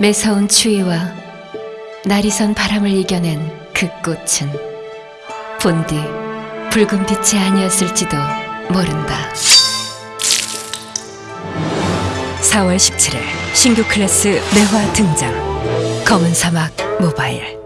매서운 추위와 날이 선 바람을 이겨낸 그 꽃은 본디 붉은 빛이 아니었을지도 모른다. 4월 17일 신규 클래스 매화 등장. 검은 사막 모바일.